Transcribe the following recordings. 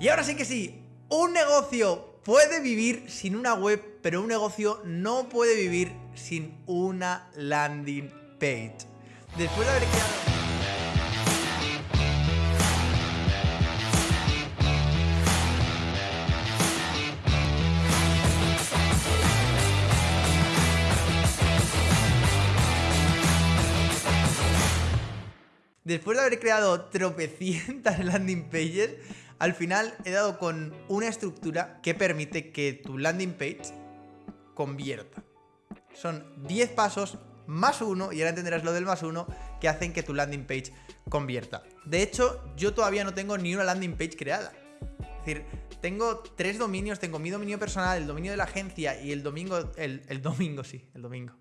Y ahora sí que sí, un negocio puede vivir sin una web, pero un negocio no puede vivir sin una landing page. Después de haber creado... Después de haber creado tropecientas landing pages, al final he dado con una estructura que permite que tu landing page convierta. Son 10 pasos más uno, y ahora entenderás lo del más uno, que hacen que tu landing page convierta. De hecho, yo todavía no tengo ni una landing page creada. Es decir, tengo tres dominios, tengo mi dominio personal, el dominio de la agencia y el domingo, el, el domingo, sí, el domingo.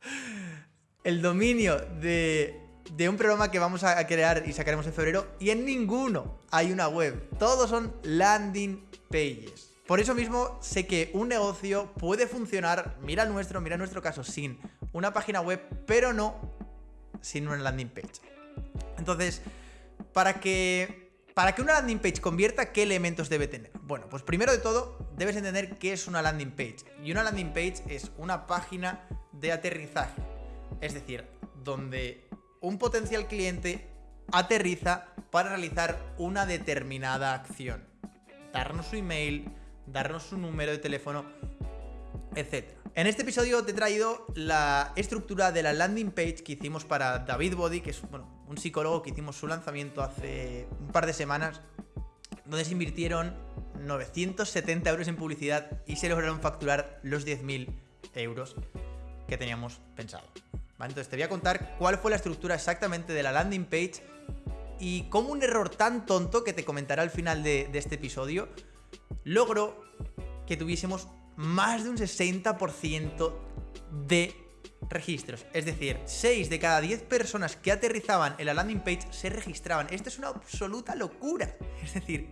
El dominio de de un programa que vamos a crear y sacaremos en febrero y en ninguno hay una web. Todos son landing pages. Por eso mismo sé que un negocio puede funcionar, mira nuestro, mira nuestro caso, sin una página web, pero no sin una landing page. Entonces, para que, para que una landing page convierta, ¿qué elementos debe tener? Bueno, pues primero de todo, debes entender qué es una landing page. Y una landing page es una página de aterrizaje. Es decir, donde un potencial cliente aterriza para realizar una determinada acción. Darnos su email, darnos su número de teléfono, etc. En este episodio te he traído la estructura de la landing page que hicimos para David Body, que es bueno, un psicólogo que hicimos su lanzamiento hace un par de semanas, donde se invirtieron 970 euros en publicidad y se lograron facturar los 10.000 euros que teníamos pensado. Entonces te voy a contar cuál fue la estructura exactamente de la landing page y cómo un error tan tonto que te comentaré al final de, de este episodio logró que tuviésemos más de un 60% de registros. Es decir, 6 de cada 10 personas que aterrizaban en la landing page se registraban. Esto es una absoluta locura. Es decir,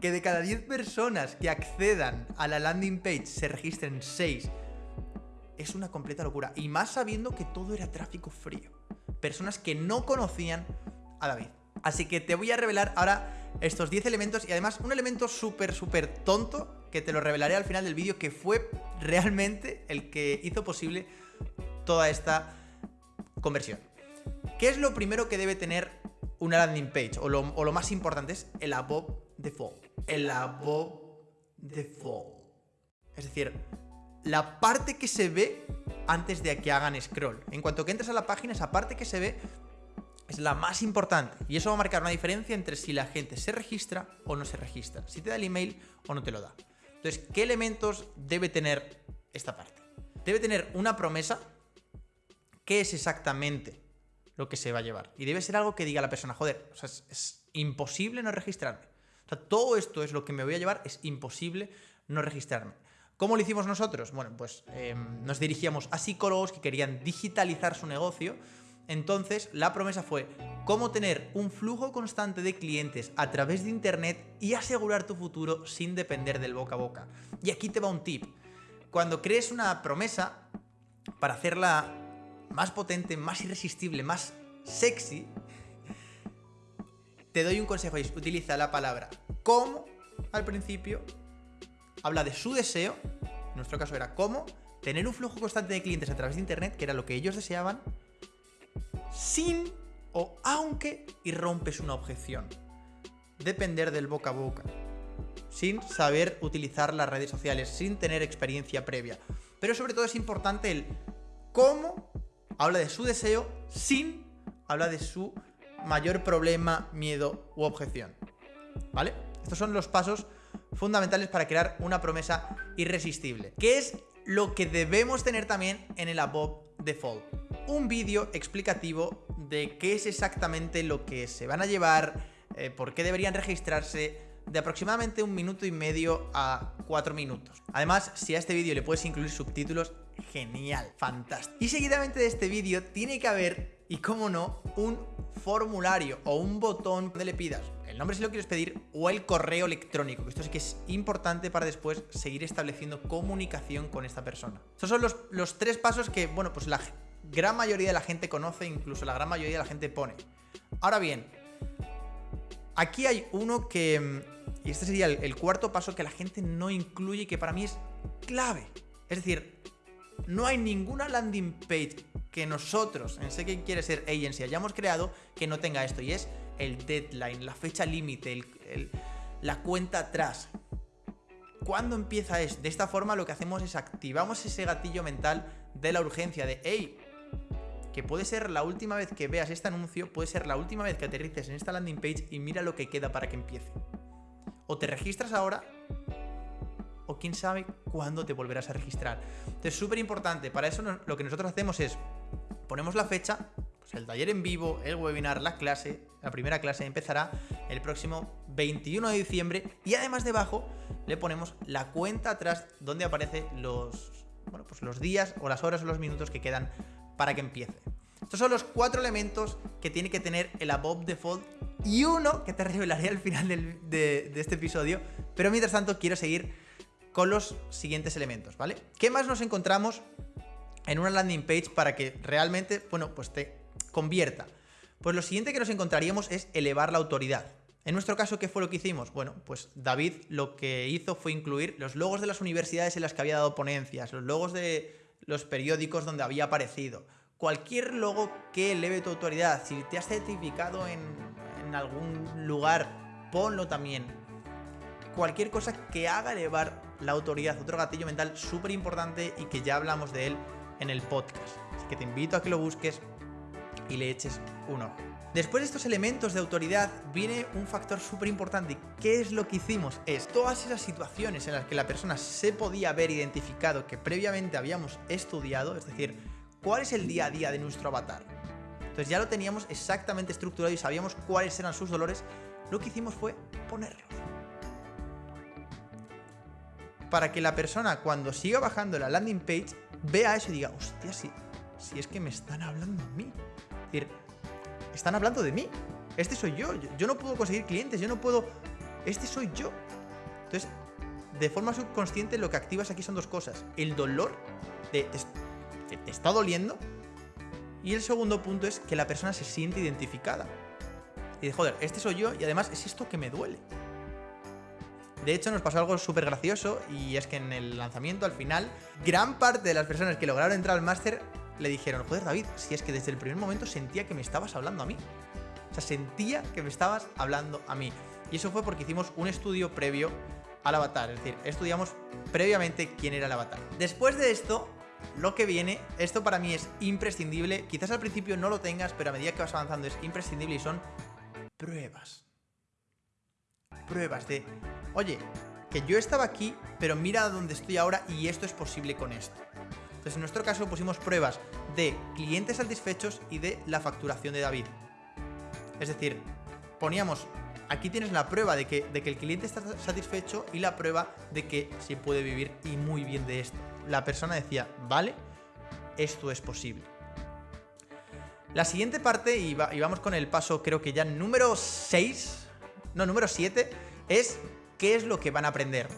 que de cada 10 personas que accedan a la landing page se registren 6 es una completa locura. Y más sabiendo que todo era tráfico frío. Personas que no conocían a David. Así que te voy a revelar ahora estos 10 elementos y además un elemento súper, súper tonto que te lo revelaré al final del vídeo que fue realmente el que hizo posible toda esta conversión. ¿Qué es lo primero que debe tener una landing page? O lo, o lo más importante es el above default. El above default. Es decir, la parte que se ve antes de que hagan scroll. En cuanto que entres a la página, esa parte que se ve es la más importante. Y eso va a marcar una diferencia entre si la gente se registra o no se registra. Si te da el email o no te lo da. Entonces, ¿qué elementos debe tener esta parte? Debe tener una promesa. ¿Qué es exactamente lo que se va a llevar? Y debe ser algo que diga la persona, joder, es, es imposible no registrarme. O sea, todo esto es lo que me voy a llevar, es imposible no registrarme. ¿Cómo lo hicimos nosotros? Bueno, pues em, nos dirigíamos a psicólogos que querían digitalizar su negocio. Entonces, la promesa fue cómo tener un flujo constante de clientes a través de Internet y asegurar tu futuro sin depender del boca a boca. Y aquí te va un tip. Cuando crees una promesa, para hacerla más potente, más irresistible, más sexy, te doy un consejo, es utiliza la palabra como al principio habla de su deseo, en nuestro caso era cómo, tener un flujo constante de clientes a través de Internet, que era lo que ellos deseaban, sin o aunque irrompes una objeción. Depender del boca a boca. Sin saber utilizar las redes sociales, sin tener experiencia previa. Pero sobre todo es importante el cómo habla de su deseo, sin habla de su mayor problema, miedo u objeción. ¿Vale? Estos son los pasos fundamentales para crear una promesa irresistible. ¿Qué es lo que debemos tener también en el above default? Un vídeo explicativo de qué es exactamente lo que se van a llevar, eh, por qué deberían registrarse, de aproximadamente un minuto y medio a cuatro minutos. Además, si a este vídeo le puedes incluir subtítulos, genial, fantástico. Y seguidamente de este vídeo tiene que haber, y cómo no, un formulario o un botón donde le pidas el nombre si lo quieres pedir o el correo electrónico, que esto sí que es importante para después seguir estableciendo comunicación con esta persona. Estos son los, los tres pasos que, bueno, pues la gran mayoría de la gente conoce, incluso la gran mayoría de la gente pone. Ahora bien, Aquí hay uno que... mm, Y este sería el, cuarto paso que la gente no incluye y que para mí es clave. Es decir, no hay ninguna landing page que nosotros, en Sé que quiere ser agency, hayamos creado que no tenga esto. Y es el deadline, la fecha límite, la cuenta atrás. ¿Cuándo empieza esto? De esta forma lo que hacemos es activamos ese gatillo mental de la urgencia, de, hey, que puede ser la última vez que veas este anuncio, puede ser la última vez que aterrices en esta landing page y mira lo que queda para que empiece. O te registras ahora, o quién sabe cuándo te volverás a registrar. Entonces, súper importante. Para eso lo que nosotros hacemos es, ponemos la fecha, pues el taller en vivo, el webinar, la clase, la primera clase empezará el próximo 21 de diciembre y además debajo le ponemos la cuenta atrás donde aparece los, bueno, pues los días o las horas o los minutos que quedan para que empiece. Estos son los cuatro elementos que tiene que tener el above default y uno que te revelaré al final de, de este episodio. Pero mientras tanto quiero seguir con los siguientes elementos, ¿vale? ¿Qué más nos encontramos en una landing page para que realmente, bueno, pues te convierta? Pues lo siguiente que nos encontraríamos es elevar la autoridad. En nuestro caso, ¿qué fue lo que hicimos? Bueno, pues David lo que hizo fue incluir los logos de las universidades en las que había dado ponencias, los logos de los periódicos donde había aparecido, cualquier logo que eleve tu autoridad. Si te has certificado en, en algún lugar, ponlo también. Cualquier cosa que haga elevar la autoridad, otro gatillo mental súper importante y que ya hablamos de él en el podcast. Así que te invito a que lo busques y le eches un ojo. Después de estos elementos de autoridad viene un factor súper importante. ¿Qué es lo que hicimos? Es todas esas situaciones en las que la persona se podía haber identificado que previamente habíamos estudiado, es decir, cuál es el día a día de nuestro avatar. Entonces ya lo teníamos exactamente estructurado y sabíamos cuáles eran sus dolores. Lo que hicimos fue ponerlos. Para que la persona cuando siga bajando la landing page vea eso y diga, hostia, si, si es que me están hablando a mí. Es decir, están hablando de mí. Este soy yo. yo. no puedo conseguir clientes, yo no puedo... Este soy yo. Entonces, de forma subconsciente lo que activas aquí son dos cosas. El dolor de te, te- está doliendo. Y el segundo punto es que la persona se siente identificada. Y dice, joder, este soy yo y además es esto que me duele. De hecho, nos pasó algo súper gracioso y es que en el lanzamiento, al final, gran parte de las personas que lograron entrar al máster le dijeron, joder, David, si es que desde el primer momento sentía que me estabas hablando a mí. O sea, sentía que me estabas hablando a mí. Y eso fue porque hicimos un estudio previo al avatar. Es decir, estudiamos previamente quién era el avatar. Después de esto, lo que viene, esto para mí es imprescindible. Quizás al principio no lo tengas, pero a medida que vas avanzando es imprescindible y son pruebas. Pruebas de, oye, que yo estaba aquí, pero mira dónde estoy ahora y esto es posible con esto. Entonces, en nuestro caso pusimos pruebas de clientes satisfechos y de la facturación de David. Es decir, poníamos, aquí tienes la prueba de que, el cliente está satisfecho y la prueba de que se puede vivir y muy bien de esto. La persona decía, vale, esto es posible. La siguiente parte, y, y vamos con el paso creo que ya número 6, no, número 7, es qué es lo que van a aprender.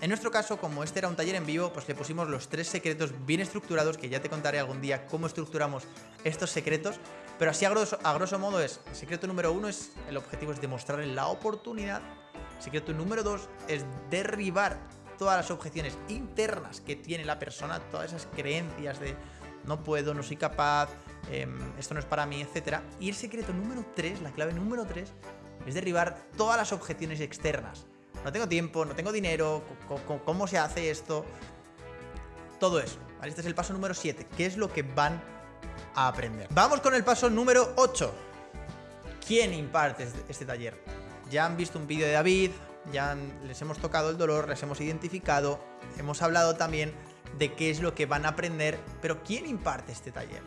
En nuestro caso, como este era un taller en vivo, pues le pusimos los tres secretos bien estructurados, que ya te contaré algún día cómo estructuramos estos secretos, pero así a grosso, modo es, secreto número uno es, el objetivo es demostrar la oportunidad, secreto número dos es derribar todas las objeciones internas que tiene la persona, todas esas creencias de no puedo, no soy capaz, em, esto no es para mí, etc. Y el secreto número 3, la clave número 3, es derribar todas las objeciones externas. No tengo tiempo, no tengo dinero, ¿cómo se hace esto? Todo eso. Este es el paso número 7. ¿Qué es lo que van a aprender? Vamos con el paso número 8. ¿Quién imparte este- este taller? Ya han visto un vídeo de David, ya les hemos tocado el dolor, les hemos identificado, hemos hablado también de qué es lo que van a aprender, pero ¿quién imparte este taller?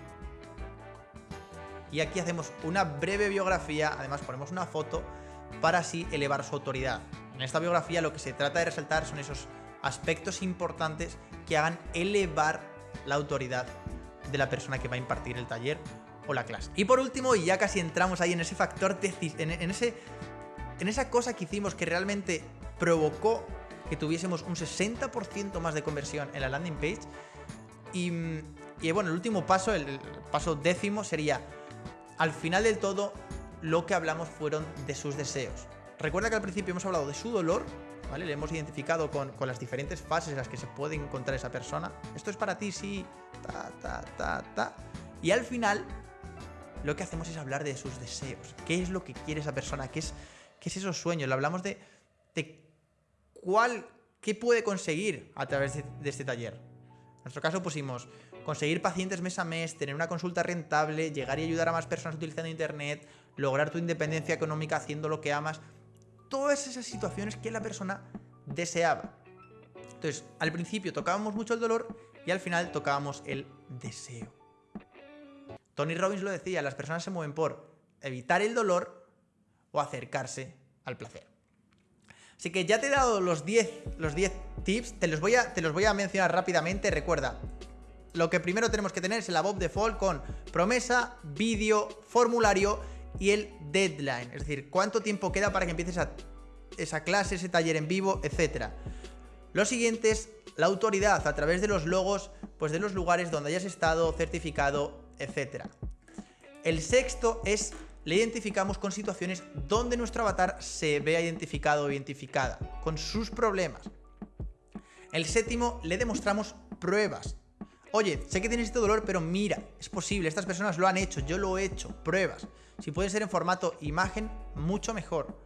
Y aquí hacemos una breve biografía, además ponemos una foto para así elevar su autoridad. En esta biografía lo que se trata de resaltar son esos aspectos importantes que hagan elevar la autoridad de la persona que va a impartir el taller o la clase. Y por último, y ya casi entramos ahí en ese factor, en, ese, en esa cosa que hicimos que realmente provocó que tuviésemos un 60% más de conversión en la landing page. Y, bueno, el último paso, el paso décimo sería, al final del todo, lo que hablamos fueron de sus deseos. Recuerda que al principio hemos hablado de su dolor, ¿vale? Le hemos identificado con, las diferentes fases en las que se puede encontrar esa persona. Esto es para ti, sí, ta, ta, ta, ta. Y al final, lo que hacemos es hablar de sus deseos. ¿Qué es lo que quiere esa persona? ¿Qué es, es esos sueños? Le hablamos de, de cuál, qué puede conseguir a través de, de este taller. En nuestro caso pusimos conseguir pacientes mes a mes, tener una consulta rentable, llegar y ayudar a más personas utilizando Internet, lograr tu independencia económica haciendo lo que amas. Todas esas situaciones que la persona deseaba. Entonces, al principio tocábamos mucho el dolor y al final tocábamos el deseo. Tony Robbins lo decía, las personas se mueven por evitar el dolor o acercarse al placer. Así que ya te he dado los 10 los 10 tips, te los, voy a, te los voy a mencionar rápidamente. Recuerda, lo que primero tenemos que tener es el above default con promesa, vídeo, formulario y el deadline. Es decir, cuánto tiempo queda para que empieces esa clase, ese taller en vivo, etcétera. Lo siguiente es la autoridad a través de los logos, pues de los lugares donde hayas estado, certificado, etcétera. El sexto es le identificamos con situaciones donde nuestro avatar se vea identificado o identificada, con sus problemas. El séptimo, le demostramos pruebas. Oye, sé que tienes este dolor, pero mira, es posible, estas personas lo han hecho, yo lo he hecho, pruebas. Si puede ser en formato imagen, mucho mejor.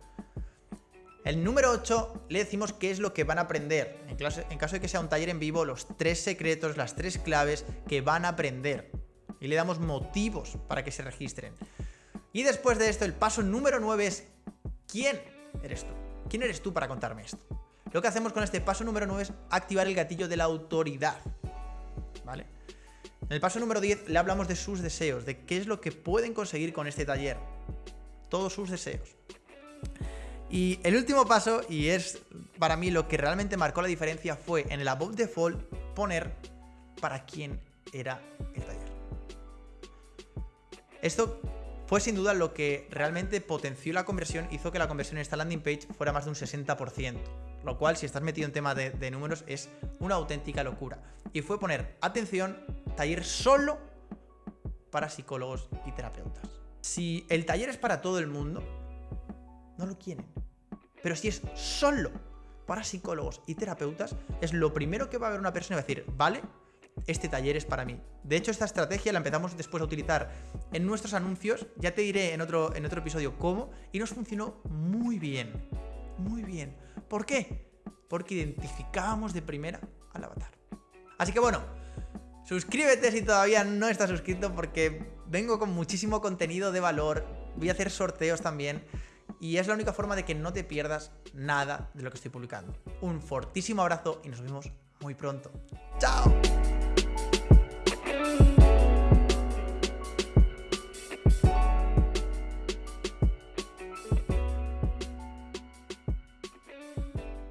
El número 8 le decimos qué es lo que van a aprender. En, en caso de que sea un taller en vivo, los tres secretos, las tres claves que van a aprender. Y le damos motivos para que se registren. Y después de esto, el paso número 9 es ¿quién eres tú? ¿Quién eres tú para contarme esto? Lo que hacemos con este paso número 9 es activar el gatillo de la autoridad. ¿Vale? En el paso número 10 le hablamos de sus deseos, de qué es lo que pueden conseguir con este taller. Todos sus deseos. Y el último paso, y es para mí lo que realmente marcó la diferencia, fue en el above default poner para quién era el taller. Esto fue sin duda lo que realmente potenció la conversión, hizo que la conversión en esta landing page fuera más de un 60%. Lo cual, si estás metido en tema de, números, es una auténtica locura. Y fue poner, atención, taller solo para psicólogos y terapeutas. Si el taller es para todo el mundo, no lo quieren. Pero si es solo para psicólogos y terapeutas, es lo primero que va a ver una persona y va a decir, vale, este taller es para mí. De hecho, esta estrategia la empezamos después a utilizar en nuestros anuncios, ya te diré en otro, en otro episodio cómo, y nos funcionó muy bien. Muy bien. ¿Por qué? Porque identificábamos de primera al avatar. Así que bueno, suscríbete si todavía no estás suscrito porque vengo con muchísimo contenido de valor, voy a hacer sorteos también y es la única forma de que no te pierdas nada de lo que estoy publicando. Un fortísimo abrazo y nos vemos muy pronto. ¡Chao!